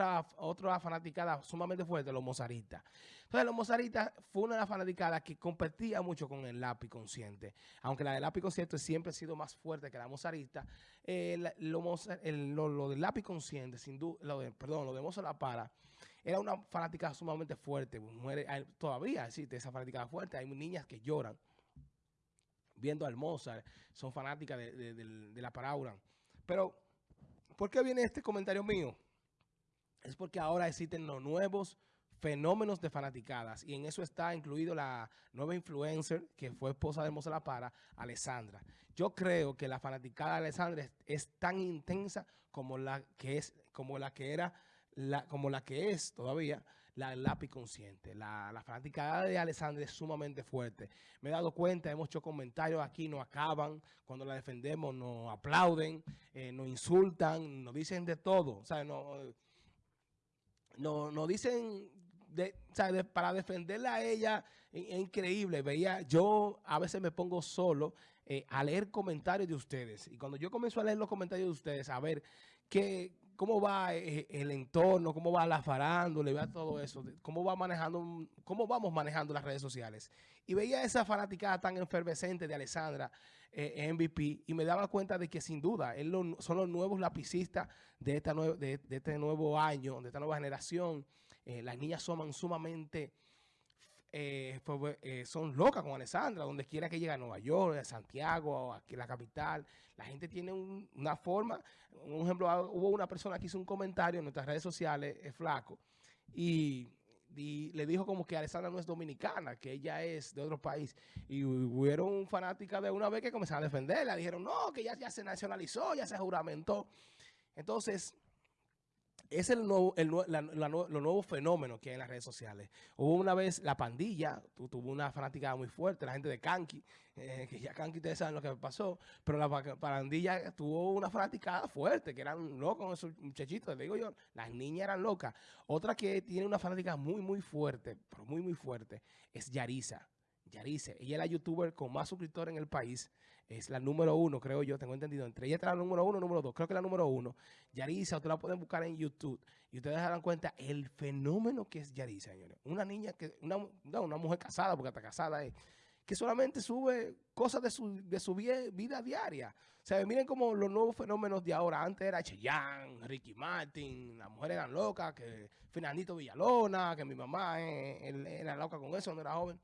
otra, otra fanaticada sumamente fuerte, los mozaristas. Entonces, los mozaristas fue una de las fanaticadas que competía mucho con el lápiz consciente. Aunque la del lápiz consciente siempre ha sido más fuerte que la mozarista, eh, lo, del lápiz consciente, sin duda, lo perdón, lo de Moza La Para, era una fanática sumamente fuerte. Mujeres, todavía existe esa fanática fuerte. Hay niñas que lloran viendo al Mozart, son fanáticas de, de la Parauran. Pero, ¿por qué viene este comentario mío? Es porque ahora existen los nuevos fenómenos de fanaticadas y en eso está incluido la nueva influencer que fue esposa de Moza La Para, Alessandra. Yo creo que la fanaticada de Alessandra es, tan intensa como la que es, como la que era, como la que es todavía la lápiz consciente. La, la fanaticada de Alessandra es sumamente fuerte. Me he dado cuenta, hemos hecho comentarios aquí, nos acaban, cuando la defendemos nos aplauden, eh, nos insultan, nos dicen de todo. O sea, no no, no dicen de, para defenderla a ella es, increíble. Veía, yo a veces me pongo solo eh, a leer comentarios de ustedes. Y cuando yo comienzo a leer los comentarios de ustedes, a ver qué, cómo va eh, el entorno, cómo va la farándula, vea todo eso, cómo va manejando, cómo vamos manejando las redes sociales. Y veía esa fanaticada tan efervescente de Alessandra eh, MVP y me daba cuenta de que sin duda él son los nuevos lapicistas de, esta de, este nuevo año, de esta nueva generación. Eh, las niñas son sumamente eh, eh, son locas con Alessandra, donde quiera que llegue a Nueva York, a Santiago, aquí la capital. La gente tiene una forma, un ejemplo, ah, hubo una persona que hizo un comentario en nuestras redes sociales, es flaco, y, le dijo como que Alessandra no es dominicana, que ella es de otro país. Y hubieron fanáticas de una vez que comenzaron a defenderla, dijeron, no, que ya, ya se nacionalizó, ya se juramentó. Entonces es el nuevo, el, la, lo nuevo fenómeno que hay en las redes sociales. Hubo una vez la pandilla, tuvo una fanática muy fuerte, la gente de Kanki, eh, que ya Kanki ustedes saben lo que pasó, pero la pandilla tuvo una fanática fuerte, que eran locos esos muchachitos, le digo yo, las niñas eran locas. Otra que tiene una fanática muy, muy fuerte, pero muy, muy fuerte, es Yarisa. Yarice, ella es la youtuber con más suscriptores en el país, es la número uno, creo yo, tengo entendido. Entre ella está la número uno, número dos, creo que la número uno. Yarisa, ustedes la pueden buscar en YouTube y ustedes darán cuenta el fenómeno que es Yarisa, señores. Una niña, que una, una mujer casada, porque está casada, es, que solamente sube cosas de su, de su vida, diaria. O sea, miren como los nuevos fenómenos de ahora. Antes era Cheyenne, Ricky Martin, las mujeres eran locas, que Fernandito Villalona, que mi mamá eh, era loca con eso, no era joven.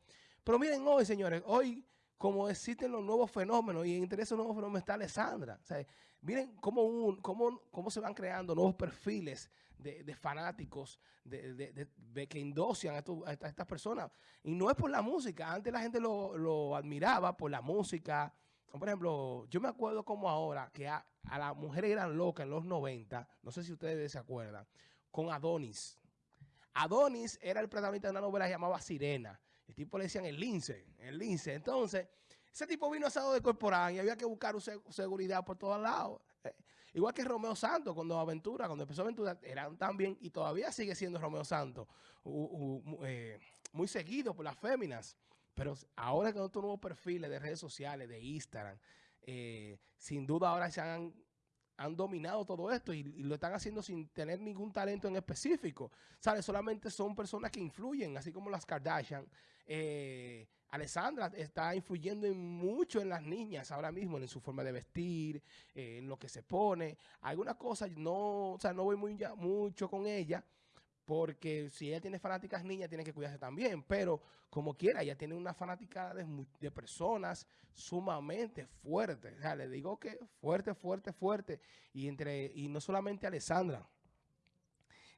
Pero miren hoy, señores, hoy como existen los nuevos fenómenos y entre esos nuevos fenómenos está Alessandra. O sea, miren cómo, un, cómo, cómo se van creando nuevos perfiles de, fanáticos de, que indocian a, estas personas. Y no es por la música. Antes la gente lo, admiraba por la música. Por ejemplo, yo me acuerdo como ahora que a, a las mujeres eran locas en los 90, no sé si ustedes se acuerdan, con Adonis. Adonis era el protagonista de una novela que llamaba Sirena. El tipo le decían el lince, el lince. Entonces, ese tipo vino asado de corporal y había que buscar seguridad por todos lados. Eh, igual que Romeo Santos, cuando Aventura, cuando empezó Aventura, eran también, y todavía sigue siendo Romeo Santos, eh, muy seguido por las féminas. Pero ahora con estos nuevos perfiles de redes sociales, de Instagram, eh, sin duda ahora se han han dominado todo esto y, lo están haciendo sin tener ningún talento en específico. ¿Sabes? Solamente son personas que influyen, así como las Kardashian. Eh, Alessandra está influyendo mucho en las niñas ahora mismo, en su forma de vestir, eh, en lo que se pone. Algunas cosas no, o sea, no voy muy mucho con ella, porque si ella tiene fanáticas niñas, tiene que cuidarse también. Pero como quiera, ella tiene una fanática de, personas sumamente fuertes. O sea, le digo que fuerte, fuerte, fuerte. Y, entre, y no solamente Alessandra.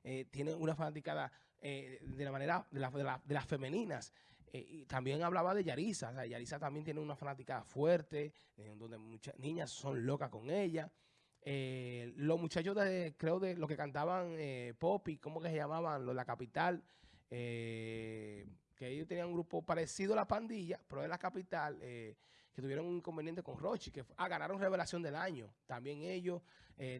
Eh, tiene una fanaticada eh, de la manera de, las femeninas. Eh, y también hablaba de Yarisa. O Yarisa también tiene una fanática fuerte, donde muchas niñas son locas con ella. Eh, los muchachos de, creo de lo que cantaban eh, Poppy, ¿cómo que se llamaban? Los de la capital, eh, que ellos tenían un grupo parecido a la pandilla, pero de la capital, eh, que tuvieron un inconveniente con Rochi, que ah, ganaron revelación del año. También ellos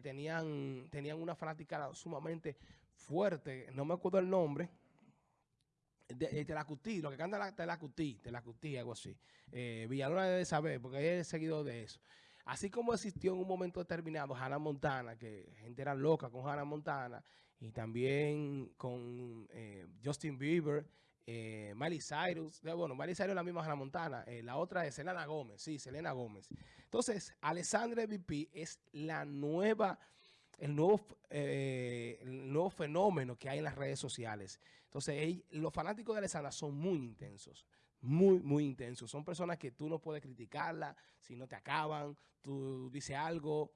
tenían, tenían una fanática sumamente fuerte, no me acuerdo el nombre, de, Telacutí, lo que canta la, Telacutí, Telacutí, algo así. Eh, Villalona debe saber, porque es seguido de eso. Así como existió en un momento determinado Hannah Montana, que gente era loca con Hannah Montana, y también con eh, Justin Bieber, eh, Miley Cyrus, bueno, Miley Cyrus es la misma Hannah Montana, eh, la otra es Selena Gómez, sí, Selena Gómez. Entonces, Alessandra MVP es la nueva, el nuevo, eh, el nuevo fenómeno que hay en las redes sociales. Entonces, los fanáticos de Alessandra son muy intensos, muy, muy intensos. Son personas que tú no puedes criticarla si no te acaban, tú dices algo.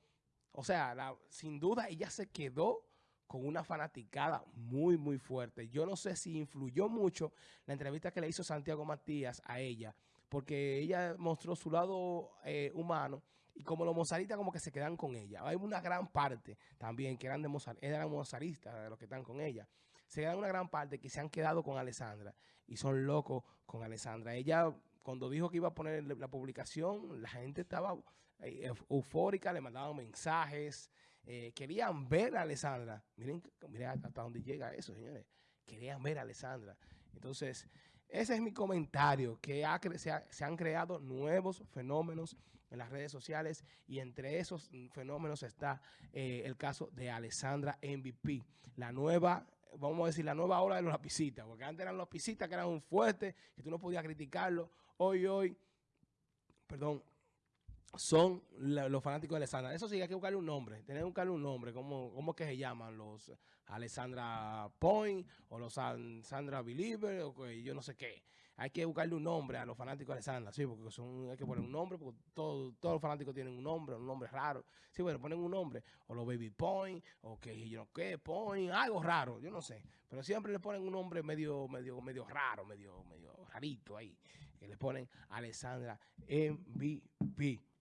O sea, sin duda ella se quedó con una fanaticada muy, muy fuerte. Yo no sé si influyó mucho la entrevista que le hizo Santiago Matías a ella, porque ella mostró su lado eh, humano y como los mozaristas como que se quedan con ella. Hay una gran parte también que eran, de mozar, eran mozaristas los que están con ella. Se quedan una gran parte que se han quedado con Alessandra y son locos con Alessandra. Ella, cuando dijo que iba a poner la publicación, la gente estaba eh, eufórica, le mandaban mensajes, eh, querían ver a Alessandra. Miren, miren hasta dónde llega eso, señores. Querían ver a Alessandra. Entonces, ese es mi comentario, que se, han creado nuevos fenómenos en las redes sociales y entre esos fenómenos está eh, el caso de Alessandra MVP, la nueva, vamos a decir, la nueva ola de los lapicitas, porque antes eran los lapicitas que eran un fuerte, que tú no podías criticarlo. Hoy, hoy, perdón, son los fanáticos de Alessandra. Eso sí, hay que buscarle un nombre. Tener que buscarle un nombre. ¿Cómo, cómo que se llaman? Los Alessandra Point o los Alessandra Believer o yo no sé qué. Hay que buscarle un nombre a los fanáticos de Alessandra. Sí, porque son, hay que poner un nombre porque todos los fanáticos tienen un nombre, un nombre raro. Sí, bueno, ponen un nombre. O los Baby Point o que yo no qué, Point, algo raro. Yo no sé. Pero siempre le ponen un nombre medio, medio, medio raro, medio, medio rarito ahí. Que le ponen Alessandra MVP.